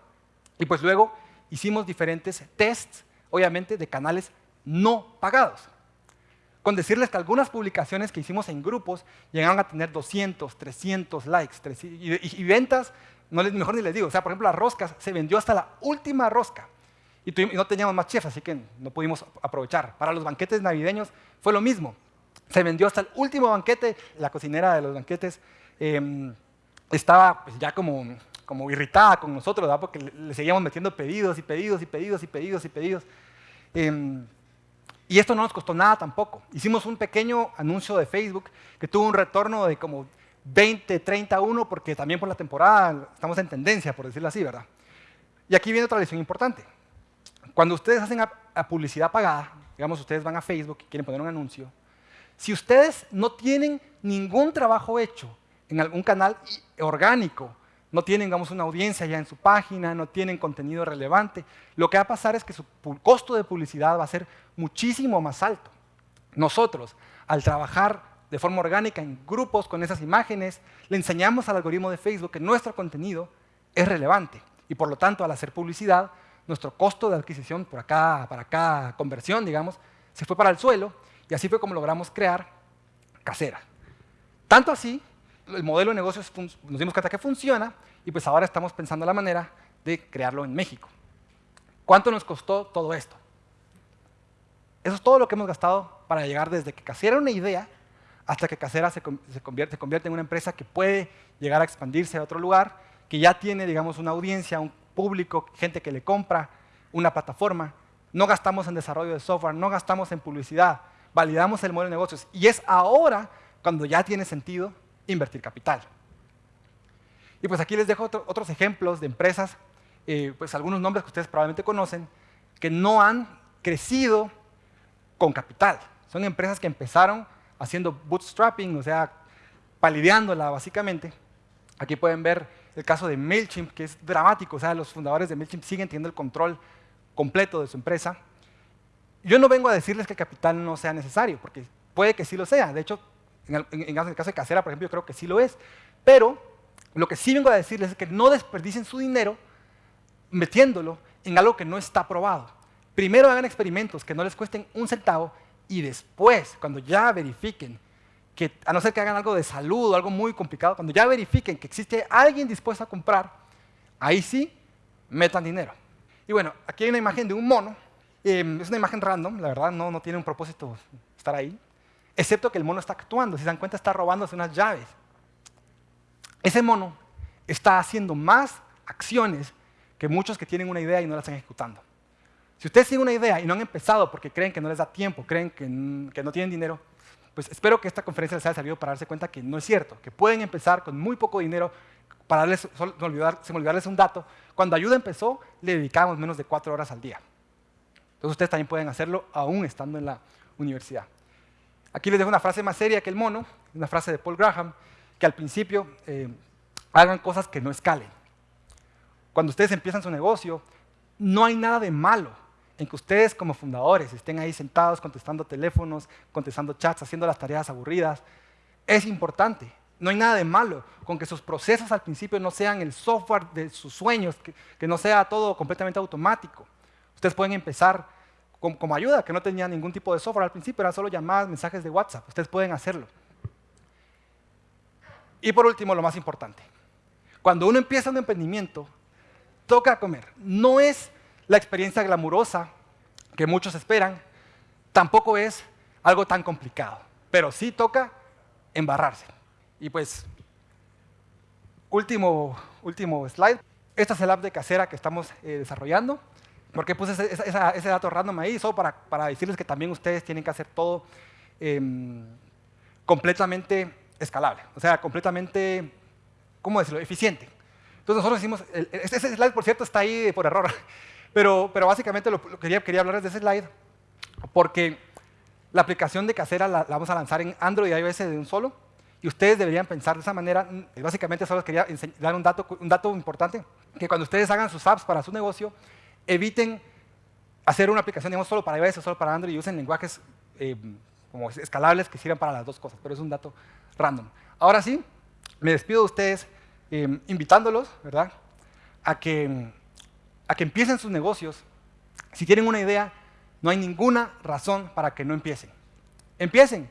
S1: Y pues luego hicimos diferentes tests, obviamente, de canales no pagados con decirles que algunas publicaciones que hicimos en grupos llegaron a tener 200, 300 likes y, ventas, no les, mejor ni les digo, o sea, por ejemplo, las roscas se vendió hasta la última rosca y, no teníamos más chefs, así que no pudimos aprovechar. Para los banquetes navideños fue lo mismo, se vendió hasta el último banquete, la cocinera de los banquetes em, estaba pues, ya como, como irritada con nosotros, ¿verdad? porque le, seguíamos metiendo pedidos y pedidos y pedidos y pedidos y pedidos. Em, y esto no nos costó nada tampoco. Hicimos un pequeño anuncio de Facebook que tuvo un retorno de como 20, 31, porque también por la temporada estamos en tendencia, por decirlo así, ¿verdad? Y aquí viene otra lección importante. Cuando ustedes hacen a, publicidad pagada, digamos, ustedes van a Facebook y quieren poner un anuncio, si ustedes no tienen ningún trabajo hecho en algún canal orgánico no tienen, digamos, una audiencia ya en su página, no tienen contenido relevante, lo que va a pasar es que su costo de publicidad va a ser muchísimo más alto. Nosotros, al trabajar de forma orgánica en grupos con esas imágenes, le enseñamos al algoritmo de Facebook que nuestro contenido es relevante y por lo tanto al hacer publicidad, nuestro costo de adquisición por acá, para cada conversión, digamos, se fue para el suelo y así fue como logramos crear casera. Tanto así el modelo de negocios nos dimos cuenta que funciona y pues ahora estamos pensando la manera de crearlo en México. ¿Cuánto nos costó todo esto? Eso es todo lo que hemos gastado para llegar desde que Casera era una idea hasta que Casera se, convierte, en una empresa que puede llegar a expandirse a otro lugar, que ya tiene, digamos, una audiencia, un público, gente que le compra, una plataforma. No gastamos en desarrollo de software, no gastamos en publicidad, validamos el modelo de negocios. Y es ahora cuando ya tiene sentido invertir capital. Y pues aquí les dejo otros ejemplos de empresas, eh, pues algunos nombres que ustedes probablemente conocen, que no han crecido con capital. Son empresas que empezaron haciendo bootstrapping, o sea, palideándola básicamente. Aquí pueden ver el caso de MailChimp, que es dramático, o sea, los fundadores de MailChimp siguen teniendo el control completo de su empresa. Yo no vengo a decirles que el capital no sea necesario, porque puede que sí lo sea. De hecho, en el, caso de Casera, por ejemplo, yo creo que sí lo es. Pero lo que sí vengo a decirles es que no desperdicien su dinero metiéndolo en algo que no está probado. Primero hagan experimentos que no les cuesten un centavo y después, cuando ya verifiquen que, a no ser que hagan algo de salud o algo muy complicado, cuando ya verifiquen que existe alguien dispuesto a comprar, ahí sí metan dinero. Y bueno, aquí hay una imagen de un mono. Em, es una imagen random, la verdad, no, no tiene un propósito estar ahí excepto que el mono está actuando. Si se dan cuenta, está robándose unas llaves. Ese mono está haciendo más acciones que muchos que tienen una idea y no la están ejecutando. Si ustedes tienen una idea y no han empezado porque creen que no les da tiempo, creen que, no tienen dinero, pues espero que esta conferencia les haya servido para darse cuenta que no es cierto, que pueden empezar con muy poco dinero. Para darles, sin olvidarles un dato, cuando Ayuda empezó, le dedicábamos menos de cuatro horas al día. Entonces ustedes también pueden hacerlo aún estando en la universidad. Aquí les dejo una frase más seria que el mono, una frase de Paul Graham, que al principio eh, hagan cosas que no escalen. Cuando ustedes empiezan su negocio, no hay nada de malo en que ustedes como fundadores estén ahí sentados contestando teléfonos, contestando chats, haciendo las tareas aburridas. Es importante. No hay nada de malo con que sus procesos al principio no sean el software de sus sueños, que, no sea todo completamente automático. Ustedes pueden empezar como, ayuda, que no tenía ningún tipo de software al principio, era solo llamadas, mensajes de WhatsApp. Ustedes pueden hacerlo. Y por último, lo más importante. Cuando uno empieza un emprendimiento, toca comer. No es la experiencia glamurosa que muchos esperan, tampoco es algo tan complicado, pero sí toca embarrarse. Y pues último, último slide. Esta es el app de casera que estamos eh, desarrollando. ¿Por qué puse ese, ese- dato random ahí? Solo para, para decirles que también ustedes tienen que hacer todo em, completamente escalable. O sea, completamente, ¿cómo decirlo? Eficiente. Entonces nosotros hicimos, el- ese slide por cierto está ahí por error, pero, pero básicamente lo, lo quería, quería hablarles de ese slide porque la aplicación de casera la, la vamos a lanzar en Android y iOS de un solo y ustedes deberían pensar de esa manera. Básicamente solo les quería dar un dato, un dato importante, que cuando ustedes hagan sus apps para su negocio, eviten hacer una aplicación digamos, solo para iOS o solo para Android y usen lenguajes eh, como escalables que sirvan para las dos cosas, pero es un dato random. Ahora sí, me despido de ustedes eh, invitándolos, ¿verdad? A que, a que empiecen sus negocios. Si tienen una idea, no hay ninguna razón para que no empiecen. Empiecen.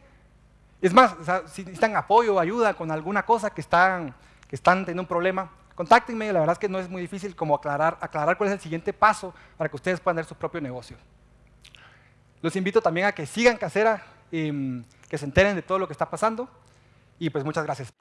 S1: Es más, o sea, si necesitan apoyo o ayuda con alguna cosa que están, que están teniendo un problema, contáctenme. La verdad es que no es muy difícil como aclarar, aclarar cuál es el siguiente paso para que ustedes puedan tener su propio negocio. Los invito también a que sigan Casera, em, que se enteren de todo lo que está pasando. Y pues muchas gracias.